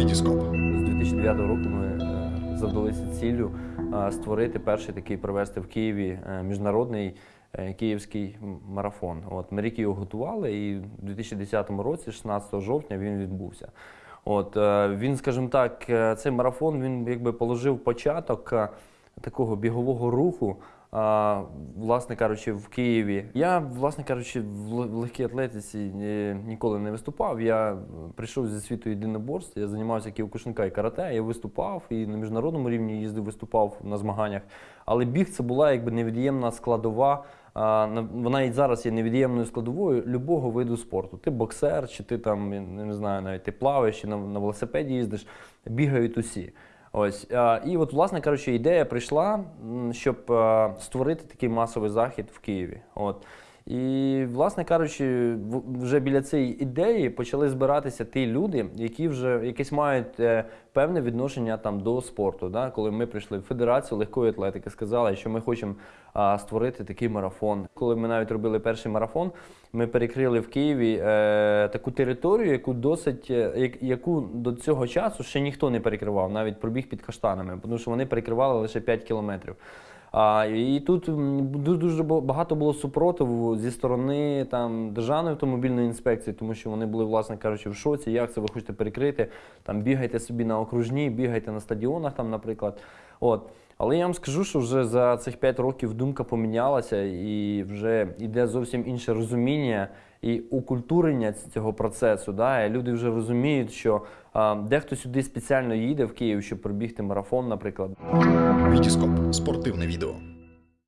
Вітіскоп. З 2009 року ми е, задалися ціллю е, створити перший такий провести в Києві е, міжнародний київський марафон. От ми рік його готували, і в 2010 році, 16 жовтня, він відбувся. От він, скажімо так, цей марафон він якби положив початок такого бігового руху. Власне кажучи, в Києві. Я, власне кажучи, в легкій атлетиці е, ніколи не виступав. Я прийшов зі світу єдиноборств, я займався ківкушинка і карате. Я виступав і на міжнародному рівні їздив, виступав на змаганнях. Але біг це була якби невід'ємна складова. на- Вона і зараз є невід'ємною складовою любого виду спорту. Ти боксер, чи ти там не знаю, навіть ти плаваєш, чи на велосипеді їздиш, бігають усі. Ось а, і от, власне кажучи, ідея прийшла, щоб а, створити такий масовий захід в Києві. От. І, власне кажучи, вже біля цієї ідеї почали збиратися ті люди, які вже якесь мають е, певне відношення там до спорту. Да? Коли ми прийшли в Федерацію легкої атлетики, сказали, що ми хочемо а, створити такий марафон. Коли ми навіть робили перший марафон, ми перекрили в Києві е, таку територію, яку досить е, яку до цього часу ще ніхто не перекривав, навіть пробіг під каштанами, тому що вони перекривали лише 5 кілометрів. А, і тут дуже дуже багато було супротиву зі сторони там державної автомобільної інспекції, тому що вони були, власне кажучи, в шоці. Як це ви хочете перекрити? Там бігайте собі на окружні, бігайте на стадіонах, там, наприклад. От. Але я вам скажу, що вже за цих 5 років думка помінялася і вже йде зовсім інше розуміння і укультурення цього процесу. Да? І люди вже розуміють, що а, дехто сюди спеціально їде в Київ, щоб пробігти марафон, наприклад. Вітіскоп. Спортивне відео.